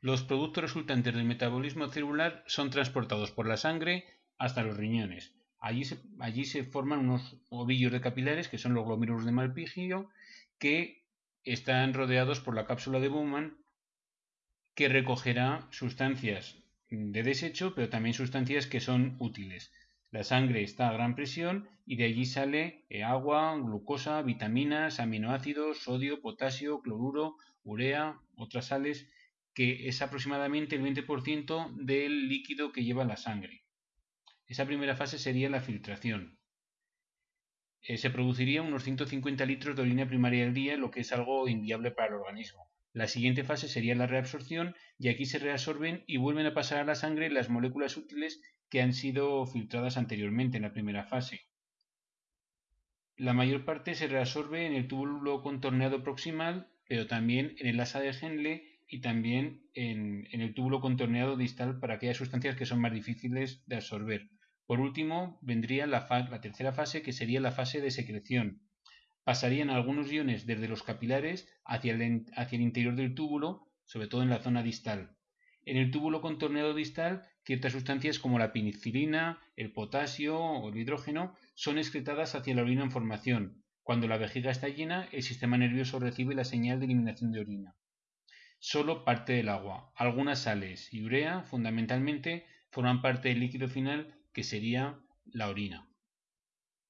Los productos resultantes del metabolismo celular son transportados por la sangre hasta los riñones. Allí se, allí se forman unos ovillos de capilares, que son los glómerulos de Malpigio, que están rodeados por la cápsula de Bowman, que recogerá sustancias de desecho, pero también sustancias que son útiles. La sangre está a gran presión y de allí sale eh, agua, glucosa, vitaminas, aminoácidos, sodio, potasio, cloruro, urea, otras sales, que es aproximadamente el 20% del líquido que lleva la sangre. Esa primera fase sería la filtración. Eh, se produciría unos 150 litros de orina primaria al día, lo que es algo inviable para el organismo. La siguiente fase sería la reabsorción y aquí se reabsorben y vuelven a pasar a la sangre las moléculas útiles que han sido filtradas anteriormente en la primera fase. La mayor parte se reabsorbe en el túbulo contorneado proximal, pero también en el asa de Henle y también en, el túbulo contorneado distal para aquellas sustancias que son más difíciles de absorber. Por último, vendría la, tercera fase, que sería la fase de secreción, pasarían algunos iones desde los capilares hacia el, hacia el interior del túbulo, sobre todo en la zona distal. En el túbulo contorneado distal, ciertas sustancias como la penicilina, el potasio o el hidrógeno son excretadas hacia la orina en formación. Cuando la vejiga está llena, el sistema nervioso recibe la señal de eliminación de orina. Solo parte del agua, algunas sales y urea, fundamentalmente, forman parte del líquido final que sería la orina.